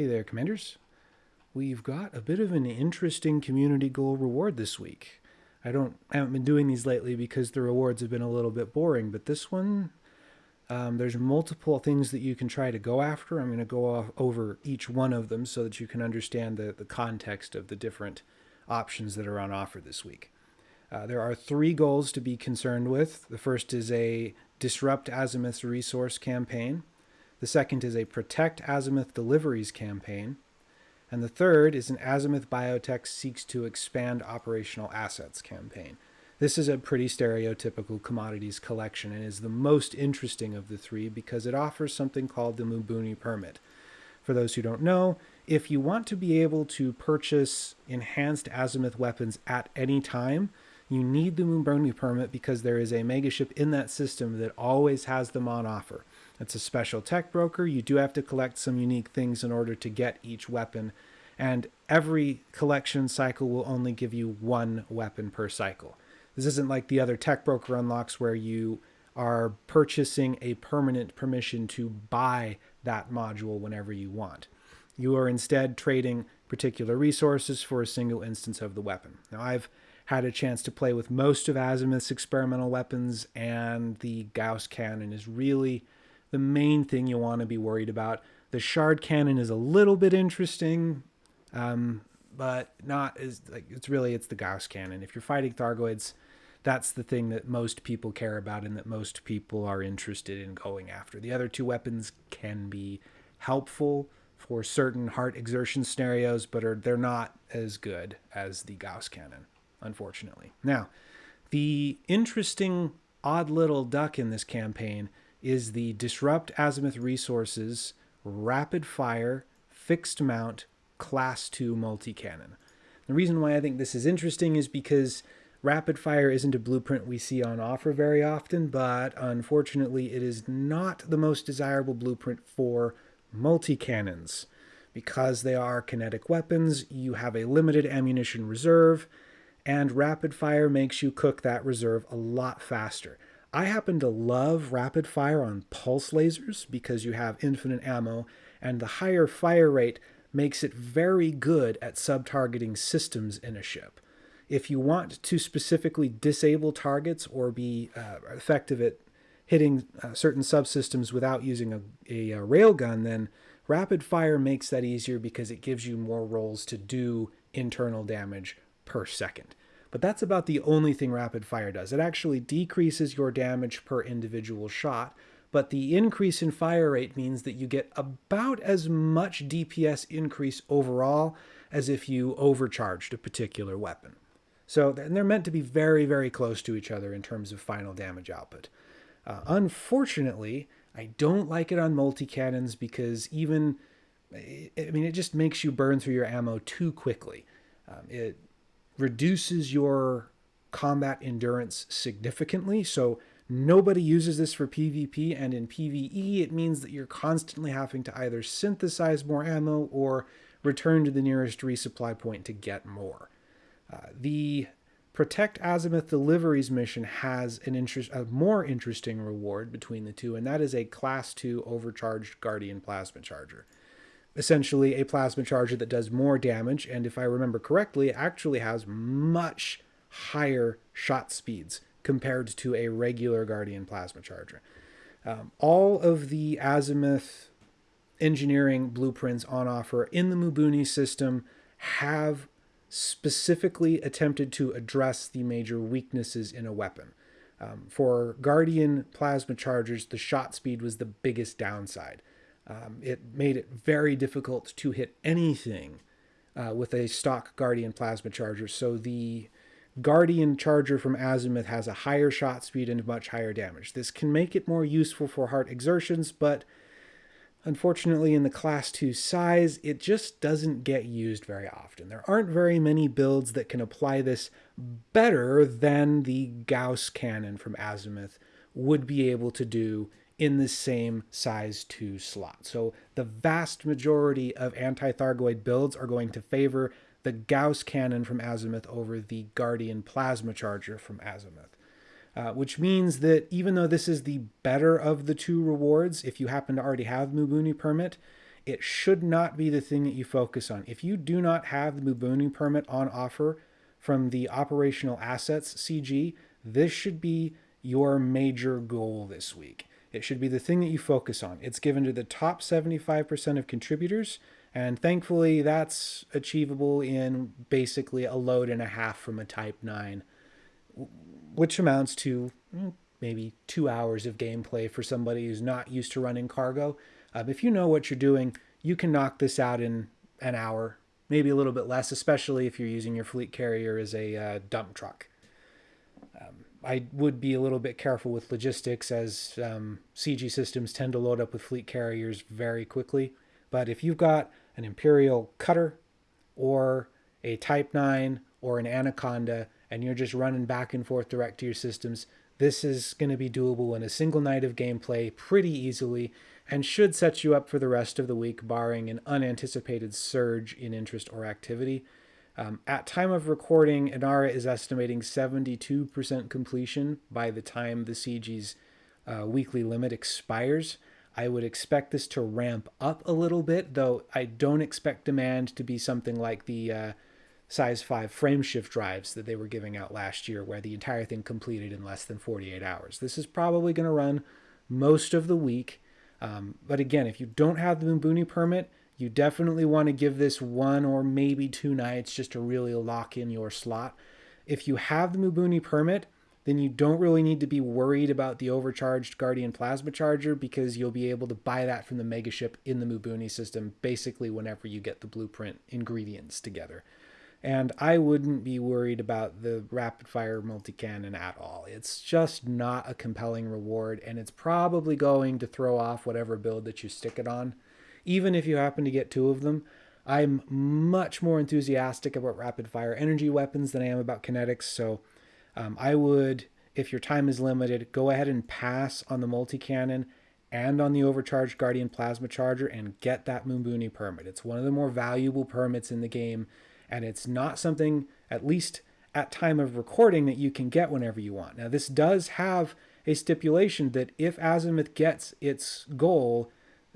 Hey there, Commanders. We've got a bit of an interesting community goal reward this week. I don't I haven't been doing these lately because the rewards have been a little bit boring, but this one um, there's multiple things that you can try to go after. I'm going to go off over each one of them so that you can understand the, the context of the different options that are on offer this week. Uh, there are three goals to be concerned with. The first is a Disrupt Azimuth's Resource campaign. The second is a Protect Azimuth Deliveries campaign. And the third is an Azimuth Biotech Seeks to Expand Operational Assets campaign. This is a pretty stereotypical commodities collection and is the most interesting of the three because it offers something called the Mbooni permit. For those who don't know, if you want to be able to purchase enhanced azimuth weapons at any time, you need the Mbooni permit because there is a megaship in that system that always has them on offer. It's a special tech broker. You do have to collect some unique things in order to get each weapon, and every collection cycle will only give you one weapon per cycle. This isn't like the other tech broker unlocks where you are purchasing a permanent permission to buy that module whenever you want. You are instead trading particular resources for a single instance of the weapon. Now, I've had a chance to play with most of Azimuth's experimental weapons, and the Gauss cannon is really the main thing you want to be worried about. The shard cannon is a little bit interesting, um, but not as like it's really it's the Gauss cannon. If you're fighting Thargoids, that's the thing that most people care about and that most people are interested in going after. The other two weapons can be helpful for certain heart exertion scenarios, but are they're not as good as the Gauss cannon, unfortunately. Now, the interesting odd little duck in this campaign is the Disrupt Azimuth Resources Rapid Fire Fixed Mount Class 2 Multi-Cannon. The reason why I think this is interesting is because Rapid fire isn't a blueprint we see on offer very often, but unfortunately it is not the most desirable blueprint for multi-cannons. Because they are kinetic weapons, you have a limited ammunition reserve, and rapid fire makes you cook that reserve a lot faster. I happen to love rapid fire on pulse lasers because you have infinite ammo, and the higher fire rate makes it very good at sub-targeting systems in a ship if you want to specifically disable targets or be uh, effective at hitting uh, certain subsystems without using a, a, a railgun, then rapid fire makes that easier because it gives you more rolls to do internal damage per second. But that's about the only thing rapid fire does. It actually decreases your damage per individual shot, but the increase in fire rate means that you get about as much DPS increase overall as if you overcharged a particular weapon. So they're meant to be very, very close to each other in terms of final damage output. Uh, unfortunately, I don't like it on multi-cannons because even, I mean, it just makes you burn through your ammo too quickly. Um, it reduces your combat endurance significantly, so nobody uses this for PvP, and in PvE it means that you're constantly having to either synthesize more ammo or return to the nearest resupply point to get more. Uh, the Protect Azimuth Deliveries mission has an interest, a more interesting reward between the two, and that is a Class 2 overcharged Guardian Plasma Charger. Essentially, a plasma charger that does more damage, and if I remember correctly, actually has much higher shot speeds compared to a regular Guardian Plasma Charger. Um, all of the Azimuth engineering blueprints on offer in the Mbooni system have specifically attempted to address the major weaknesses in a weapon. Um, for Guardian plasma chargers, the shot speed was the biggest downside. Um, it made it very difficult to hit anything uh, with a stock Guardian plasma charger. So the Guardian charger from Azimuth has a higher shot speed and much higher damage. This can make it more useful for heart exertions, but Unfortunately, in the Class 2 size, it just doesn't get used very often. There aren't very many builds that can apply this better than the Gauss cannon from Azimuth would be able to do in the same size 2 slot. So the vast majority of anti-Thargoid builds are going to favor the Gauss cannon from Azimuth over the Guardian Plasma Charger from Azimuth uh, which means that even though this is the better of the two rewards, if you happen to already have Mbooni permit, it should not be the thing that you focus on. If you do not have the Mbooni permit on offer from the operational assets CG, this should be your major goal this week. It should be the thing that you focus on. It's given to the top 75% of contributors, and thankfully that's achievable in basically a load and a half from a Type 9, which amounts to mm, maybe two hours of gameplay for somebody who's not used to running cargo. Um, if you know what you're doing, you can knock this out in an hour, maybe a little bit less, especially if you're using your fleet carrier as a uh, dump truck. I would be a little bit careful with logistics as um, CG systems tend to load up with fleet carriers very quickly. But if you've got an Imperial cutter or a Type 9 or an Anaconda and you're just running back and forth direct to your systems, this is going to be doable in a single night of gameplay pretty easily and should set you up for the rest of the week, barring an unanticipated surge in interest or activity. Um, at time of recording, Inara is estimating 72% completion by the time the CG's uh, weekly limit expires. I would expect this to ramp up a little bit, though I don't expect demand to be something like the uh, size 5 frameshift drives that they were giving out last year, where the entire thing completed in less than 48 hours. This is probably going to run most of the week. Um, but again, if you don't have the Mbooni permit, you definitely want to give this one or maybe two nights just to really lock in your slot. If you have the Mbooni permit, then you don't really need to be worried about the overcharged Guardian Plasma Charger because you'll be able to buy that from the Megaship in the Mbooni system basically whenever you get the blueprint ingredients together. And I wouldn't be worried about the rapid fire multi cannon at all. It's just not a compelling reward, and it's probably going to throw off whatever build that you stick it on. Even if you happen to get two of them, I'm much more enthusiastic about rapid fire energy weapons than I am about kinetics. So um, I would, if your time is limited, go ahead and pass on the multi cannon and on the overcharged Guardian Plasma Charger and get that Mbooni permit. It's one of the more valuable permits in the game and it's not something, at least at time of recording, that you can get whenever you want. Now, this does have a stipulation that if Azimuth gets its goal,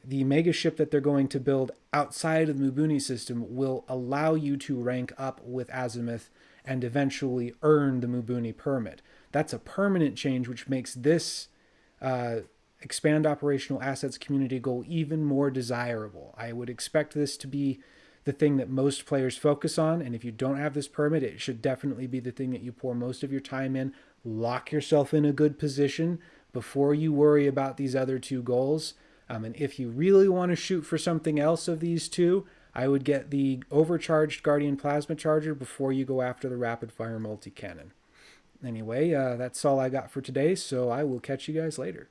the mega ship that they're going to build outside of the Mbooni system will allow you to rank up with Azimuth and eventually earn the Mbooni permit. That's a permanent change, which makes this uh, expand operational assets community goal even more desirable. I would expect this to be the thing that most players focus on. And if you don't have this permit, it should definitely be the thing that you pour most of your time in. Lock yourself in a good position before you worry about these other two goals. Um, and if you really want to shoot for something else of these two, I would get the overcharged Guardian Plasma Charger before you go after the rapid fire multi cannon. Anyway, uh, that's all I got for today, so I will catch you guys later.